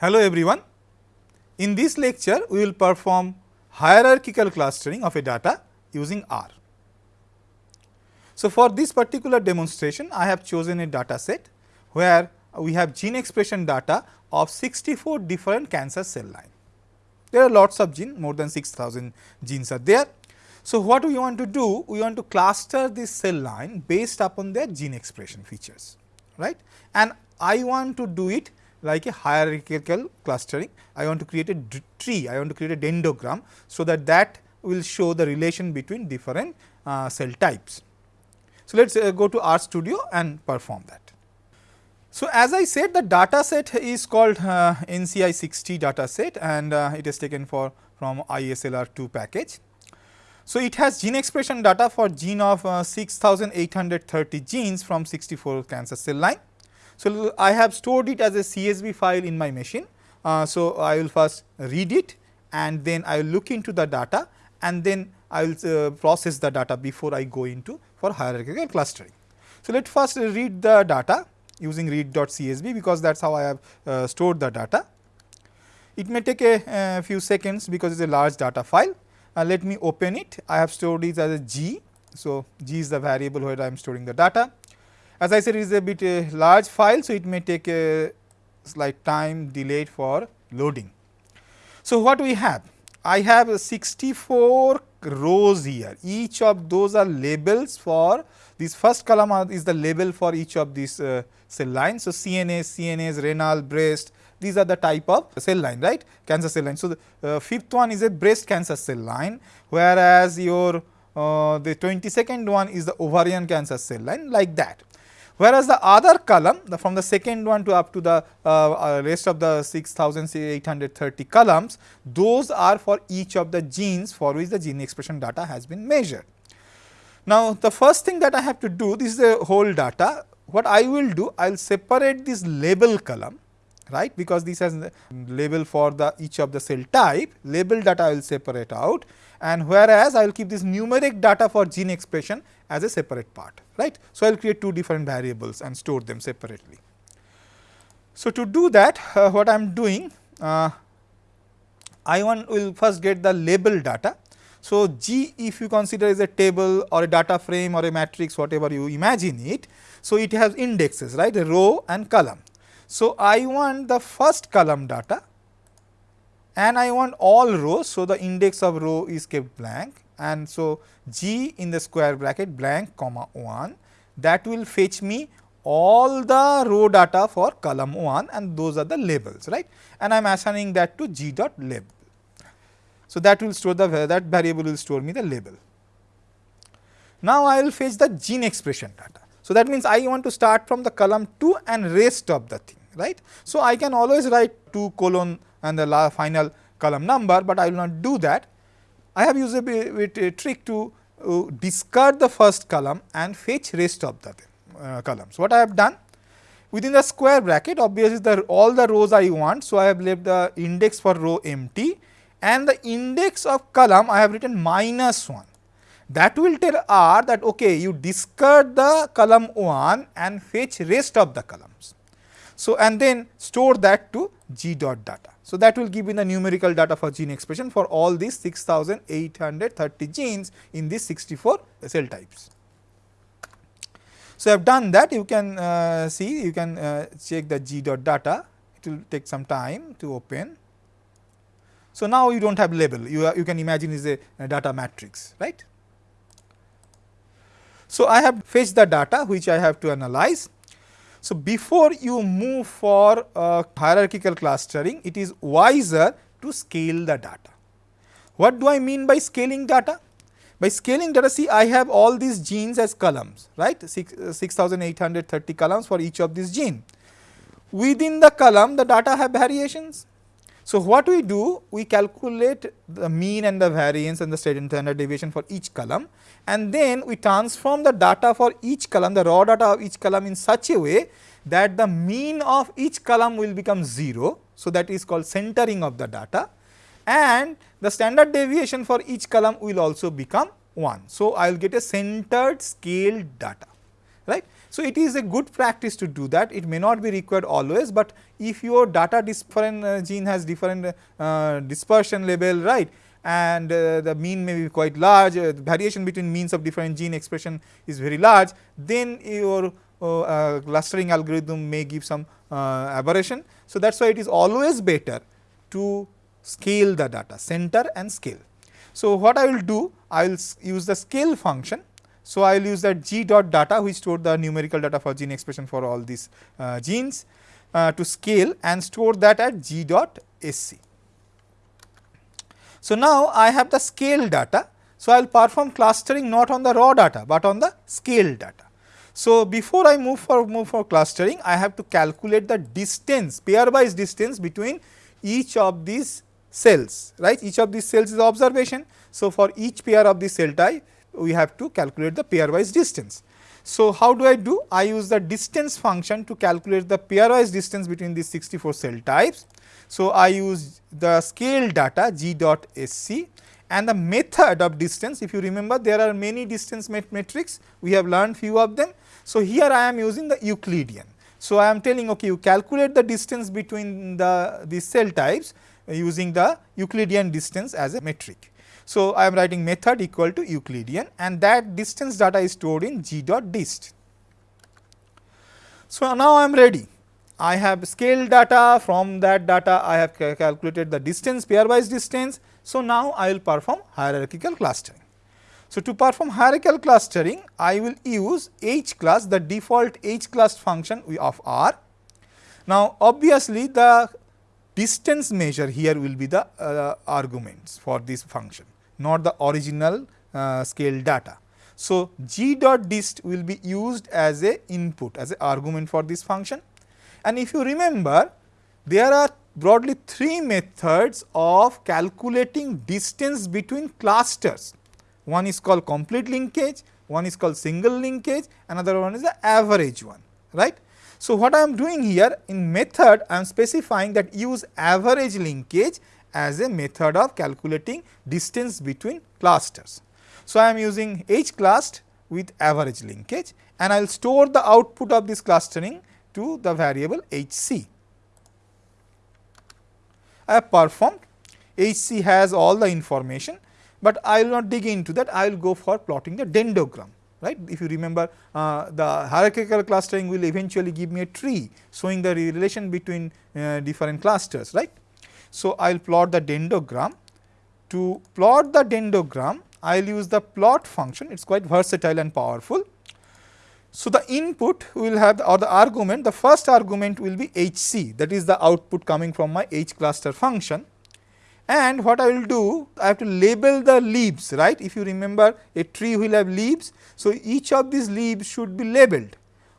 Hello everyone. In this lecture, we will perform hierarchical clustering of a data using R. So, for this particular demonstration, I have chosen a data set where we have gene expression data of 64 different cancer cell line. There are lots of gene, more than 6000 genes are there. So, what we want to do? We want to cluster this cell line based upon their gene expression features, right. And I want to do it like a hierarchical clustering. I want to create a tree, I want to create a dendrogram. So, that that will show the relation between different uh, cell types. So, let us uh, go to RStudio and perform that. So, as I said the data set is called uh, NCI 60 data set and uh, it is taken for from ISLR2 package. So, it has gene expression data for gene of uh, 6830 genes from 64 cancer cell line so, I have stored it as a CSV file in my machine. Uh, so, I will first read it and then I will look into the data and then I will uh, process the data before I go into for hierarchical clustering. So, let first read the data using read.csv because that is how I have uh, stored the data. It may take a, a, few seconds because it is a large data file. Uh, let me open it. I have stored it as a G. So, G is the variable where I am storing the data. As I said it is a bit a large file, so it may take a slight time delayed for loading. So, what we have? I have 64 rows here, each of those are labels for this first column is the label for each of these uh, cell lines. So, CNS, CNS, renal, breast, these are the type of cell line, right, cancer cell line. So, the uh, fifth one is a breast cancer cell line, whereas your uh, the 22nd one is the ovarian cancer cell line like that. Whereas, the other column the from the second one to up to the uh, uh, rest of the 6830 columns, those are for each of the genes for which the gene expression data has been measured. Now, the first thing that I have to do this is the whole data. What I will do, I will separate this label column right because this has label for the each of the cell type label data I will separate out and whereas I will keep this numeric data for gene expression as a separate part right. So, I will create two different variables and store them separately. So, to do that uh, what I am doing uh, I want will first get the label data. So, G if you consider is a table or a data frame or a matrix whatever you imagine it. So, it has indexes right a row and column. So, I want the first column data and I want all rows. So, the index of row is kept blank and so G in the square bracket blank comma 1 that will fetch me all the row data for column 1 and those are the labels right and I am assigning that to G dot label. So, that will store the that variable will store me the label. Now, I will fetch the gene expression data. So, that means I want to start from the column 2 and rest of the thing right. So, I can always write 2 colon and the final column number, but I will not do that I have used a, bit, a trick to uh, discard the first column and fetch rest of the uh, columns. What I have done? Within the square bracket obviously the all the rows I want. So, I have left the index for row empty and the index of column I have written minus 1. That will tell R that okay you discard the column 1 and fetch rest of the columns. So, and then store that to g dot data. So, that will give me the numerical data for gene expression for all these 6830 genes in these 64 cell types. So, I have done that you can uh, see you can uh, check the g dot data it will take some time to open. So, now you do not have label you, you can imagine is a, a data matrix right. So, I have fetched the data which I have to analyze so, before you move for uh, hierarchical clustering, it is wiser to scale the data. What do I mean by scaling data? By scaling data, see I have all these genes as columns, right, 6830 columns for each of these gene. Within the column, the data have variations. So, what we do? We calculate the mean and the variance and the standard deviation for each column and then we transform the data for each column, the raw data of each column in such a way that the mean of each column will become 0. So, that is called centering of the data and the standard deviation for each column will also become 1. So, I will get a centered scaled data right. So, it is a good practice to do that it may not be required always, but if your data different uh, gene has different uh, dispersion level right and uh, the mean may be quite large uh, variation between means of different gene expression is very large then your uh, uh, clustering algorithm may give some aberration. So, that is why it is always better to scale the data center and scale. So, what I will do I will use the scale function so, I will use that g dot data which store the numerical data for gene expression for all these uh, genes uh, to scale and store that at g dot sc. So, now I have the scale data. So, I will perform clustering not on the raw data, but on the scale data. So, before I move for move for clustering, I have to calculate the distance pairwise distance between each of these cells, right. Each of these cells is observation. So, for each pair of the cell type, we have to calculate the pairwise distance. So, how do I do? I use the distance function to calculate the pairwise distance between these 64 cell types. So, I use the scale data g dot sc and the method of distance if you remember there are many distance met metrics we have learned few of them. So, here I am using the Euclidean. So, I am telling okay you calculate the distance between the these cell types using the Euclidean distance as a metric. So, I am writing method equal to Euclidean and that distance data is stored in g dot dist. So, now I am ready. I have scale data from that data I have calculated the distance pairwise distance. So, now I will perform hierarchical clustering. So, to perform hierarchical clustering I will use hclust the default hclust function of R. Now, obviously the distance measure here will be the uh, arguments for this function not the original uh, scale data. So, g dot dist will be used as a input as a argument for this function and if you remember there are broadly three methods of calculating distance between clusters. One is called complete linkage, one is called single linkage, another one is the average one, right. So, what I am doing here in method I am specifying that use average linkage as a method of calculating distance between clusters. So, I am using H classed with average linkage and I will store the output of this clustering to the variable HC. I have performed HC has all the information, but I will not dig into that I will go for plotting the dendrogram right. If you remember uh, the hierarchical clustering will eventually give me a tree showing the relation between uh, different clusters right. So, I will plot the dendrogram. To plot the dendrogram, I will use the plot function, it is quite versatile and powerful. So, the input will have the, or the argument, the first argument will be HC that is the output coming from my H cluster function. And what I will do, I have to label the leaves, right. If you remember a tree will have leaves. So, each of these leaves should be labeled.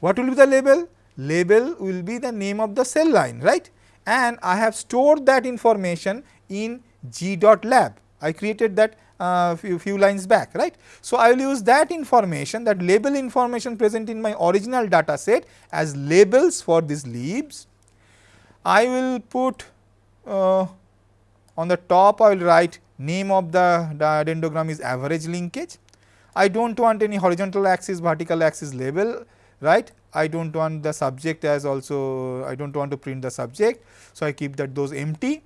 What will be the label? Label will be the name of the cell line, right and I have stored that information in g dot lab. I created that uh, few, few lines back right. So, I will use that information that label information present in my original data set as labels for these leaves. I will put uh, on the top I will write name of the, dendrogram is average linkage. I do not want any horizontal axis vertical axis label right. I do not want the subject as also I do not want to print the subject. So, I keep that those empty.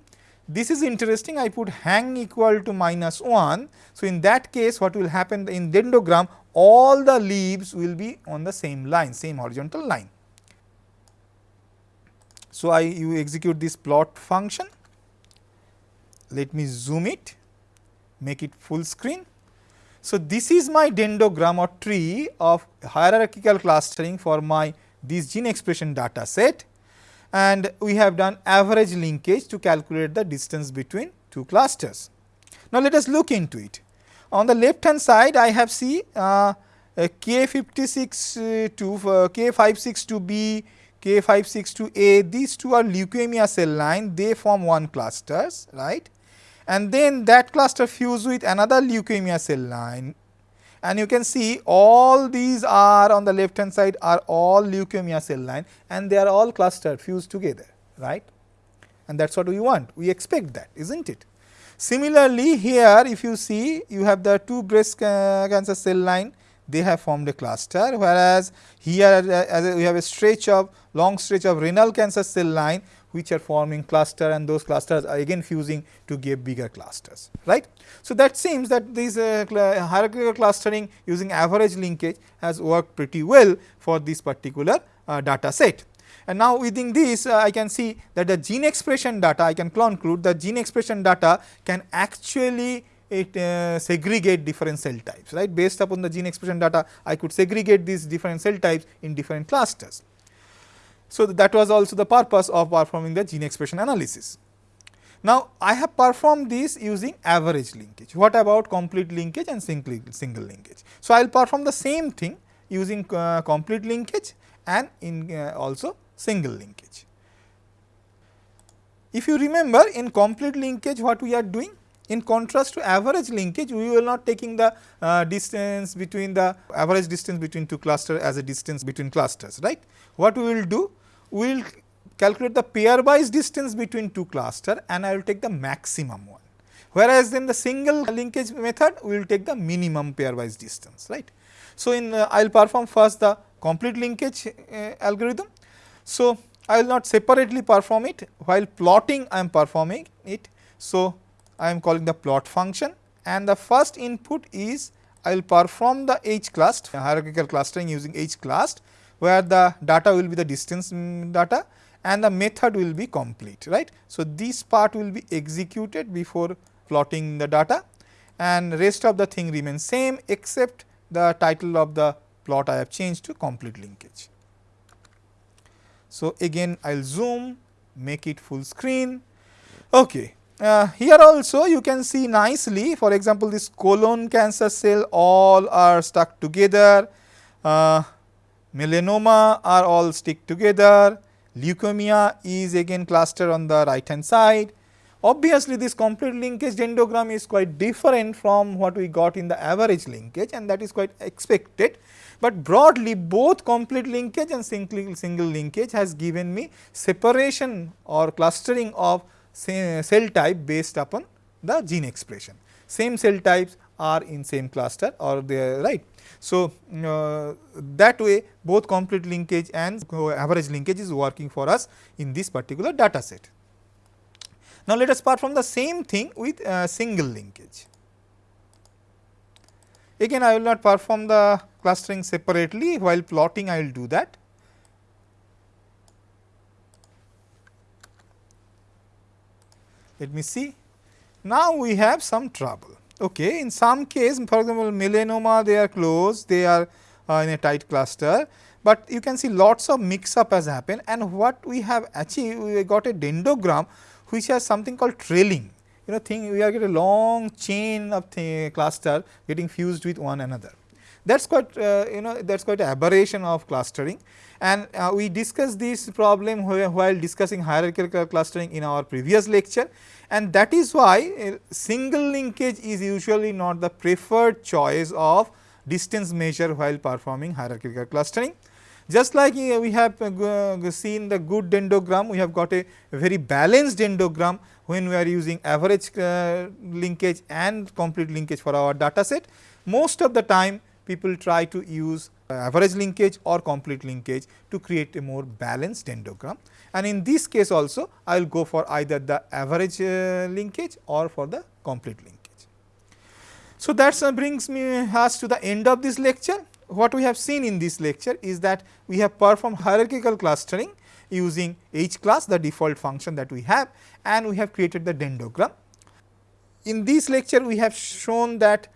This is interesting I put hang equal to minus 1. So, in that case what will happen in dendrogram all the leaves will be on the same line same horizontal line. So, I you execute this plot function let me zoom it make it full screen so, this is my dendrogram or tree of hierarchical clustering for my this gene expression data set and we have done average linkage to calculate the distance between two clusters. Now, let us look into it. On the left hand side I have see uh, K56 uh, to uh, K562B, K562A these two are leukemia cell line they form one clusters right and then that cluster fuse with another leukemia cell line. And you can see all these are on the left hand side are all leukemia cell line and they are all clustered fused together right? And that is what we want. We expect that is not it. Similarly, here if you see you have the two breast cancer cell line. They have formed a cluster whereas here as we have a stretch of long stretch of renal cancer cell line which are forming cluster and those clusters are again fusing to give bigger clusters right. So, that seems that this uh, hierarchical clustering using average linkage has worked pretty well for this particular uh, data set. And now within this uh, I can see that the gene expression data I can conclude the gene expression data can actually it uh, segregate different cell types right based upon the gene expression data I could segregate these different cell types in different clusters. So, that was also the purpose of performing the gene expression analysis. Now, I have performed this using average linkage. What about complete linkage and single, single linkage? So, I will perform the same thing using uh, complete linkage and in uh, also single linkage. If you remember in complete linkage what we are doing? In contrast to average linkage, we will not taking the uh, distance between the average distance between two clusters as a distance between clusters, right. What we will do? We will calculate the pairwise distance between two cluster and I will take the maximum one. Whereas, in the single linkage method, we will take the minimum pairwise distance, right. So, in uh, I will perform first the complete linkage uh, algorithm. So, I will not separately perform it while plotting I am performing it. So, I am calling the plot function and the first input is I will perform the H cluster hierarchical clustering using H cluster where the data will be the distance data and the method will be complete right. So, this part will be executed before plotting the data and rest of the thing remains same except the title of the plot I have changed to complete linkage. So, again I will zoom make it full screen. Okay. Uh, here also you can see nicely for example, this colon cancer cell all are stuck together, uh, melanoma are all stick together, leukemia is again cluster on the right hand side. Obviously, this complete linkage dendrogram is quite different from what we got in the average linkage and that is quite expected. But broadly both complete linkage and single, single linkage has given me separation or clustering of cell type based upon the gene expression. Same cell types are in same cluster or they are right. So, uh, that way both complete linkage and average linkage is working for us in this particular data set. Now, let us perform the same thing with uh, single linkage. Again I will not perform the clustering separately while plotting I will do that. Let me see. Now, we have some trouble. Okay. In some case for example, melanoma they are close, they are uh, in a tight cluster, but you can see lots of mix up has happened and what we have achieved we got a dendrogram which has something called trailing. You know thing we are getting a long chain of cluster getting fused with one another. That is quite uh, you know that is quite aberration of clustering and uh, we discussed this problem while discussing hierarchical clustering in our previous lecture and that is why uh, single linkage is usually not the preferred choice of distance measure while performing hierarchical clustering. Just like uh, we have uh, seen the good dendrogram, we have got a very balanced dendrogram when we are using average uh, linkage and complete linkage for our data set. Most of the time people try to use average linkage or complete linkage to create a more balanced dendrogram. And in this case also I will go for either the average uh, linkage or for the complete linkage. So, that uh, brings me us to the end of this lecture. What we have seen in this lecture is that we have performed hierarchical clustering using hclust the default function that we have and we have created the dendrogram. In this lecture we have shown that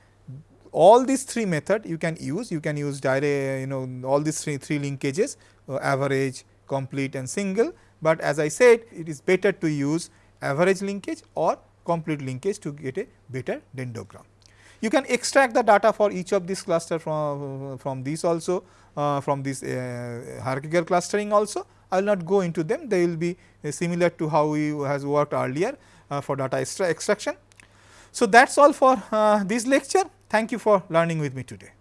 all these three method you can use. You can use direct you know all these three three linkages uh, average complete and single. But as i said it is better to use average linkage or complete linkage to get a better dendrogram. You can extract the data for each of these cluster from from these also uh, from this uh, hierarchical clustering also. I will not go into them. They will be uh, similar to how we has worked earlier uh, for data extra extraction. So, that is all for uh, this lecture. Thank you for learning with me today.